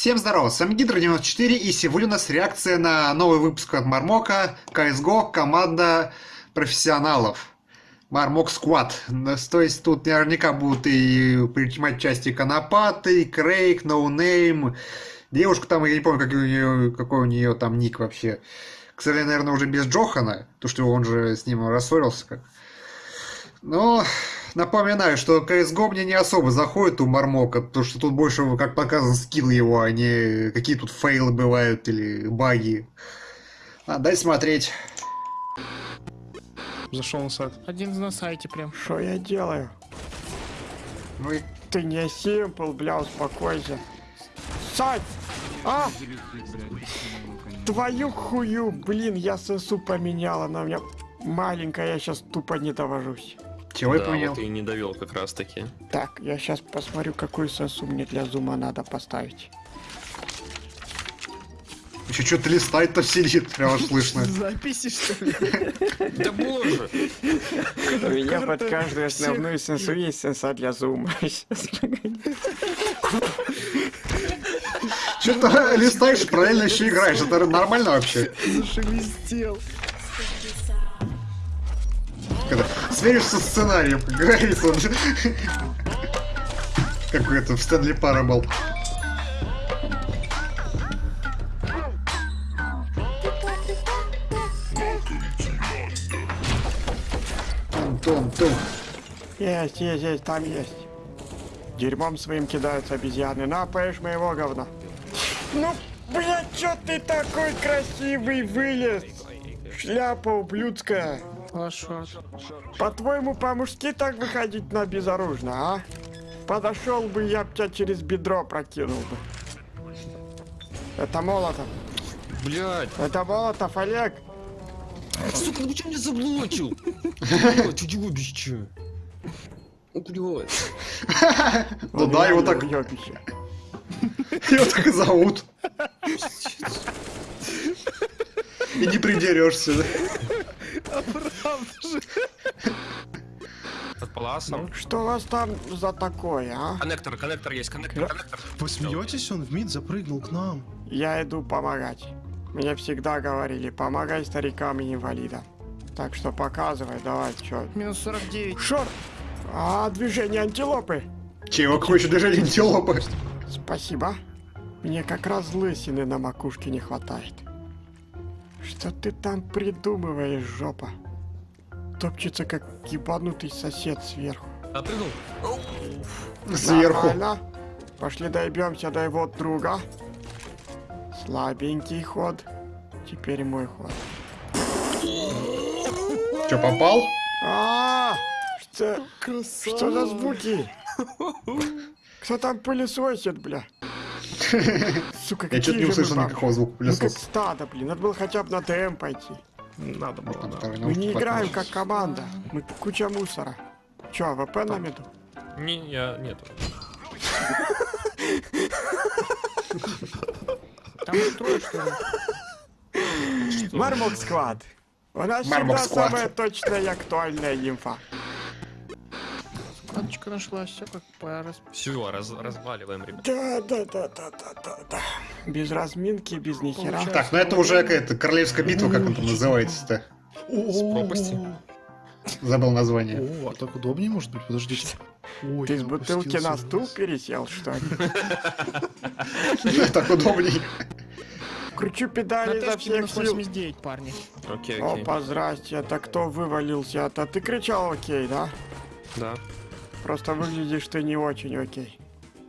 Всем здорова, с вами Гидро94 и сегодня у нас реакция на новый выпуск от Мармока CSGO команда профессионалов. Мармок Squad. То есть тут наверняка будут и принимать участие Конопаты, Крейг, Ноунейм. Девушка там, я не помню, какой у нее, какой у нее там ник вообще. К сожалению, наверное, уже без Джохана, то что он же с ним рассорился как. Но напоминаю, что CSGO мне не особо заходит у Мармока, потому что тут больше, как показан, skill его, а не какие тут fail ы бывают или баги. А, дай смотреть. Зашел на сайт. Один на сайте прям. Что я делаю? Вы... Ты не симпл, бля, успокойся. Сать! А! Твою хую, блин, я ССУ поменяла, она у меня маленькая, я сейчас тупо не довожусь. Чего я да, понял? вот и не довел как раз таки. Так, я сейчас посмотрю, какую сосу мне для зума надо поставить. Еще что-то листает-то сидит, прям аж слышно. Записи, что ли? Да боже! У меня под каждую основную сенсу есть сенса для зума. Сейчас, погоди. Что-то листаешь, правильно еще играешь. Это нормально вообще? Зашелестел. Сверишься со сценарием, как говорится. Как это в Стэнли Парабл. Тум-тум-тум. Есть, есть, есть, там есть. Дерьмом своим кидаются обезьяны. На, поешь моего говна. Ну, блядь, чё ты такой красивый вылез? Шляпа ублюдская. Лошад. По-твоему, по-мужски так выходить на безоружно, а? Подошел бы, я б тебя через бедро прокинул бы. Это Молотов. Блядь! Это Молотов, Олег. Сука, ну что меня заблочил? Блядь, уебище! О, блядь! Ну да, его так, его так и зовут. И не придерешься. Под паласом. Что у вас там за такое, а? Коннектор, коннектор есть, коннектор, коннектор. Вы смеетесь, он в мид запрыгнул к нам. Я иду помогать. Мне всегда говорили, помогай старикам и инвалидам. Так что показывай, давай, чё. Минус 49. Шор! А, движение антилопы. Чего, еще движение антилопы? Спасибо. Мне как раз лысины на макушке не хватает. Что ты там придумываешь, жопа? Топчется, как ебанутый сосед сверху. Отпрыгнул. Сверху. Нормально. Пошли доебемся до его друга. Слабенький ход. Теперь мой ход. Че, попал? А, что, что за звуки? Кто там пылесосит, бля? Сука, Я что-то не услышал никакого звука Ну как пылесоса. стадо, блин. Надо было хотя бы на ТМ пойти. Надо было, да. Мы не играем как команда. Мы куча мусора. Чё, ВП на меду? Не, я нету. Там трое, что ли? Мармок Сквад. У нас всегда самая точная и актуальная инфа. Кладочка нашлась, все как по раз... Все, раз, разваливаем, ребят. Да, да, да, да, да, да, да. Без разминки, без нихера. Так, ну это уже какая-то королевская битва, как он там называется-то. С пропасти. Забыл название. О, а так удобнее может быть? Подождите. Ой, Ты с бутылки на стул пересел, что ли? Так удобней. Кручу педали изо всех сил. 89, парни. Окей, окей. Опа, здрасте, это кто вывалился? Это ты кричал окей, да? Да, Просто выглядишь ты не очень окей.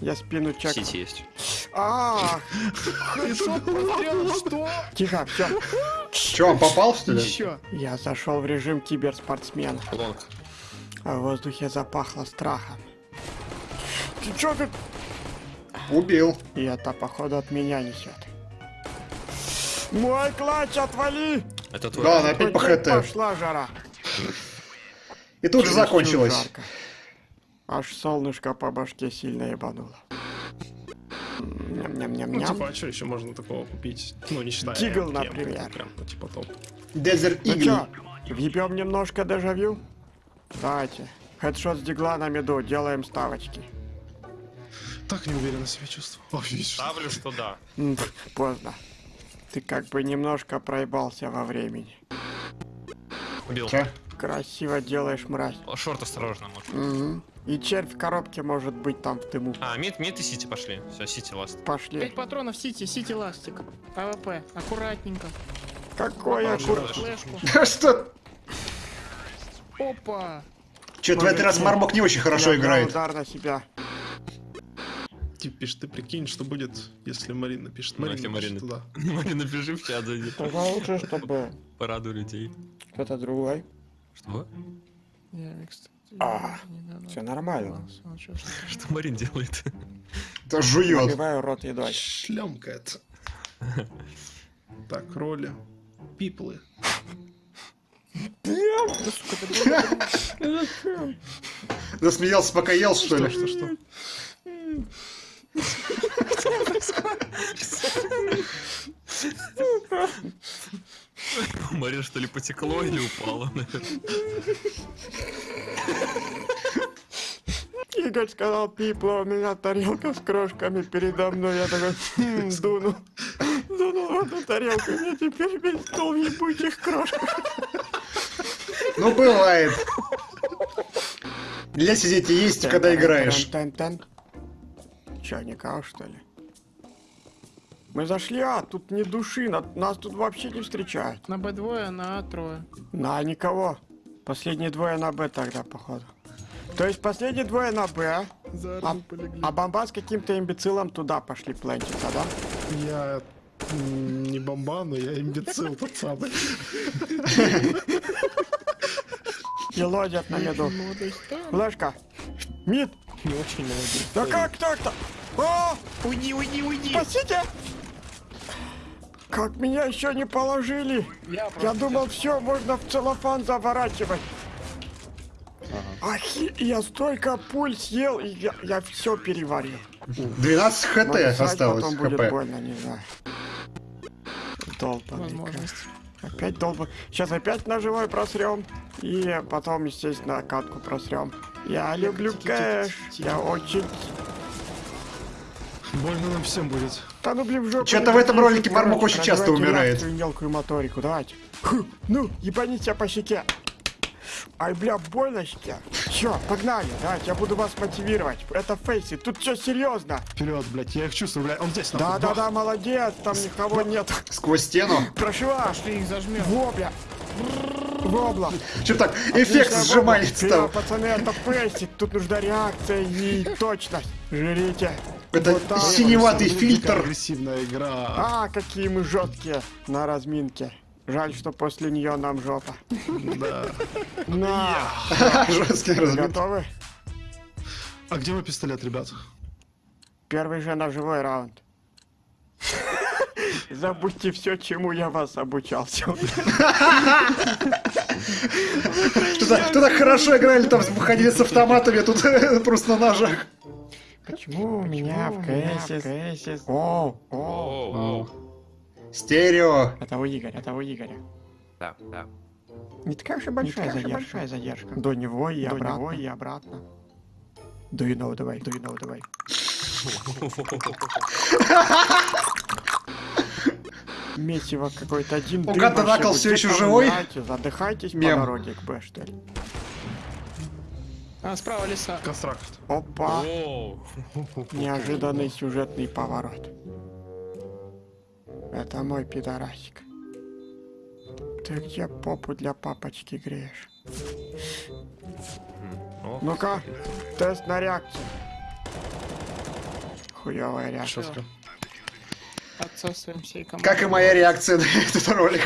Я спину чек. сеть есть. А, Что? тихо, все. Че, попал, что ли? Еще. Я зашел в режим киберспортсмена, Лонг. а в воздухе запахло страхом. Ты чё тут? Убил. И это, походу, от меня несет. Мой клатч, отвали! Это твой. Да, она опять по ХТ. Пошла жара. И тут же закончилось. жарко. Аж солнышко по башке сильно ебануло. Ну, Ням-ням-ням-ням. типа, а что еще можно такого купить? Ну, не считая Тигл, МК, например. Прям, ну, типа топ. Desert Ну Eagle. чё, въебем немножко дежавю? Давайте. Хедшот с дигла на меду, делаем ставочки. Так неуверенно себя чувствую. Ставлю, что да. Поздно. Ты как бы немножко проебался во времени. Убил. Чё? Красиво делаешь, мразь. Шорт осторожно, может. Мгм. И червь в коробке может быть там в дыму. А, мид, мид и сити пошли. Все, сити ласт. Пошли. Пять патронов Сити, Сити ластик. ПВП. Аккуратненько. Какой Попал аккур... же. Флешку. Что? Опа. Что-то в этот раз Мармок не очень хорошо играет. удар на себя. Тип пишет, ты прикинь, что будет, если Марина пишет. Ну, Марина, если Марина- туда. Марина, напиши в чат, зайди. Тогда лучше, чтобы Порадуй людей. кто-то другой. Что? Я, кстати, А, Все нормально. смотрел, что- Что Марин делает? Это жует. Набиваю рот едой. Шлемка это. Так, роли. Пиплы. Да, Засмеялся, пока ел, что Что, ли? что, Марин что ли потекло или упало? Игорь сказал, пипло, у меня тарелка с крошками передо мной. Я такой, «Хм, дуну. Дунул в эту тарелку, мне теперь весь стол ебучих крошках. Ну, бывает. Нельзя сидеть и есть, когда играешь. Чё, никого, что ли? Мы зашли, а, тут не души, на- нас тут вообще не встречают. На Б2, на А трое. На, никого. Последние двое на Б тогда, походу. То есть последние двое на Б, За а, а бомба с каким-то имбецилом туда пошли плентиться, да? Я не бомба, но я имбецил тот самый. И лодят на меду. Флешка. Мид. Не очень молодой. Да как так-то? О, Уйди, уйди, уйди. спасите! Как меня еще не положили? Я Я думал, все, можно в целлофан заворачивать. Ахи, я столько пуль съел, и я, я все переварил. 12 хт Может, осталось, потом будет хп. больно, не знаю. Кэш. Опять долба. Сейчас опять ножевой просрем. И потом, естественно, катку просрем. Я люблю кэш. Я очень... Больно нам всем будет. Да ну блин, в жопу. Чё-то не в этом ролике Мармок очень часто умирает. мелкую моторику, давайте. Ху, ну, ебани себя по щеке. Ай, бля, больно щеке. Все, погнали, давайте, я буду вас мотивировать. Это фейси, тут все серьезно. Вперед, блядь, я их чувствую, блядь. Он здесь. Да, да, да, молодец, там никого нет. Сквозь стену. Вас. Пошли их зажмем. Во, бля. Вобла. Что так, эффект стал. Вперед, пацаны, это фейси, тут нужна реакция и точность. Жрите. Это Вот синеватый фильтр. агрессивная игра. А, какие мы жесткие на разминке. Жаль, что после нее нам жопа. Да. На. Жесткий размер. Готовы? А где мой пистолет, ребят? Первый же ножевой раунд. Забудьте все, чему я вас кто так хорошо играли, там выходили с автоматами, а тут просто на ножах. Почему у меня в КС... О, о, Оу. Стерео. это у Игоря, это у Игоря. Да, да. Не такая уж и большая задержка. большая задержка. До него и До обратно. него и обратно. Do you know the way? Do you know the way? Месиво какой-то один. У дым Ката вообще Накл будет. всё Где ещё там живой? Задыхайтесь Мем. по дороге к Б, что ли? А, справа леса. Констракт. Опа! Неожиданный сюжетный поворот. Это мой пидорасик. Ты где попу для папочки греешь? О, Ну-ка, тест на реакцию. Хуевая реакция. Четко. Отсосываем всей команды. Как и моя реакция на этот ролик.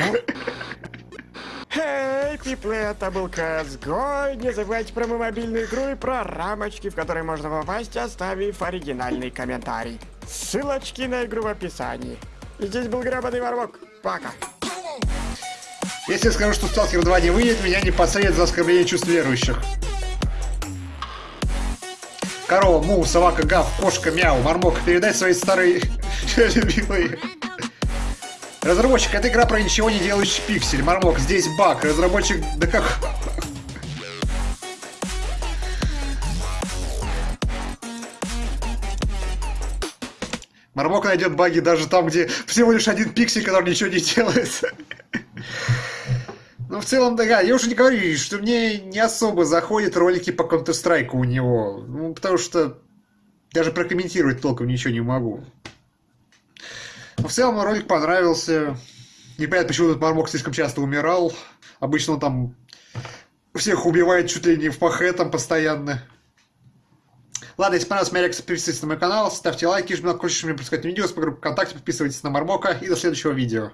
Эй, пиплы, это был CSGO. Не забывайте про мою мобильную игру и про рамочки, в которые можно попасть, оставив оригинальный комментарий. Ссылочки на игру в описании. И здесь был гребаный ворвок. Пока. Если скажу, что Сталкер 2 не выйдет, меня не посадят за оскорбление чувств верующих. Корова, му, собака, гав, кошка, мяу, мармок, передай свои старые любимые. Разработчик, это игра про ничего не делающий пиксель. Мармок, здесь баг. Разработчик, да как... Мармок найдет баги даже там, где всего лишь один пиксель, который ничего не делает. Ну, в целом, да, я уже не говорю, что мне не особо заходят ролики по Counter-Strike у него. Ну, потому что даже прокомментировать толком ничего не могу. Но в целом ролик понравился. Непонятно, почему этот Мармок слишком часто умирал. Обычно он там всех убивает чуть ли не в пахе там постоянно. Ладно, если понравилась моя реакция, подписывайтесь на мой канал, ставьте лайки, жмите на колокольчик, чтобы не пропускать видео, с по ВКонтакте, подписывайтесь на Мармока и до следующего видео.